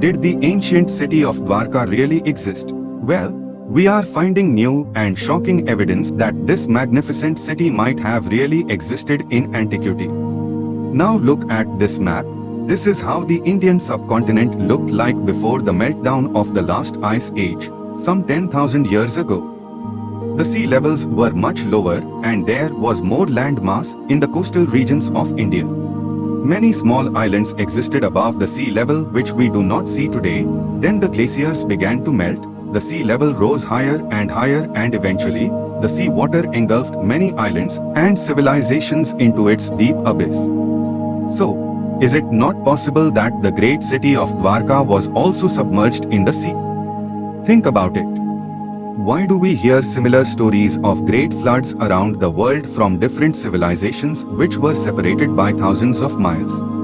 Did the ancient city of Dwarka really exist? Well, we are finding new and shocking evidence that this magnificent city might have really existed in antiquity. Now look at this map. This is how the Indian subcontinent looked like before the meltdown of the last ice age, some 10,000 years ago. The sea levels were much lower and there was more land mass in the coastal regions of India. Many small islands existed above the sea level which we do not see today. Then the glaciers began to melt the sea level rose higher and higher and eventually, the sea water engulfed many islands and civilizations into its deep abyss. So, is it not possible that the great city of Dwarka was also submerged in the sea? Think about it. Why do we hear similar stories of great floods around the world from different civilizations which were separated by thousands of miles?